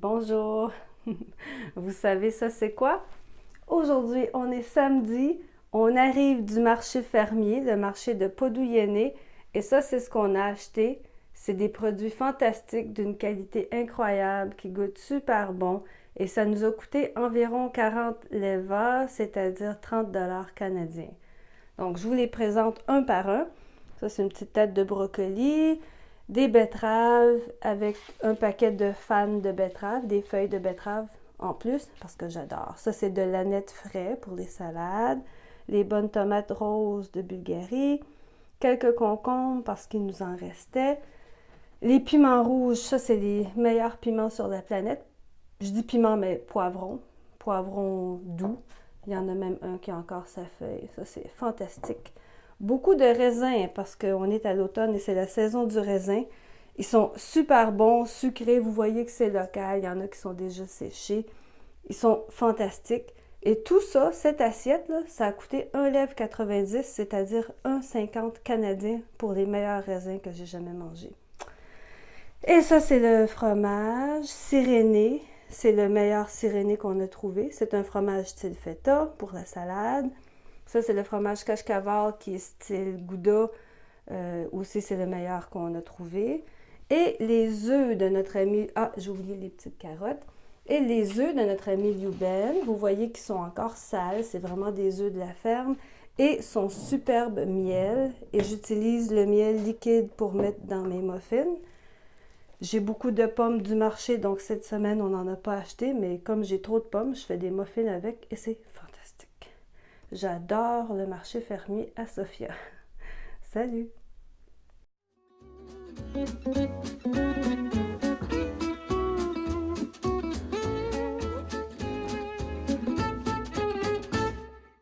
Bonjour! Vous savez ça c'est quoi? Aujourd'hui, on est samedi, on arrive du marché fermier, le marché de Podouyene, et ça c'est ce qu'on a acheté. C'est des produits fantastiques d'une qualité incroyable qui goûtent super bon et ça nous a coûté environ 40 leva, c'est-à-dire 30 dollars canadiens. Donc je vous les présente un par un. Ça c'est une petite tête de brocoli, des betteraves avec un paquet de fans de betteraves, des feuilles de betterave en plus, parce que j'adore. Ça, c'est de l'aneth frais pour les salades, les bonnes tomates roses de Bulgarie, quelques concombres parce qu'il nous en restait. Les piments rouges, ça, c'est les meilleurs piments sur la planète. Je dis piment, mais poivron, poivron doux. Il y en a même un qui a encore sa feuille. Ça, c'est fantastique. Beaucoup de raisins parce qu'on est à l'automne et c'est la saison du raisin. Ils sont super bons, sucrés. Vous voyez que c'est local. Il y en a qui sont déjà séchés. Ils sont fantastiques. Et tout ça, cette assiette-là, ça a coûté 1,90 c'est-à-dire 1,50 canadien pour les meilleurs raisins que j'ai jamais mangés. Et ça, c'est le fromage siréné. C'est le meilleur siréné qu'on a trouvé. C'est un fromage style feta pour la salade. Ça, c'est le fromage Kashkaval qui est style Gouda. Euh, aussi, c'est le meilleur qu'on a trouvé. Et les œufs de notre ami... Ah, j'ai oublié les petites carottes. Et les œufs de notre ami Liuben, vous voyez qu'ils sont encore sales. C'est vraiment des œufs de la ferme. Et son superbe miel. Et j'utilise le miel liquide pour mettre dans mes muffins. J'ai beaucoup de pommes du marché, donc cette semaine, on n'en a pas acheté. Mais comme j'ai trop de pommes, je fais des muffins avec et c'est J'adore le marché fermier à Sofia. Salut!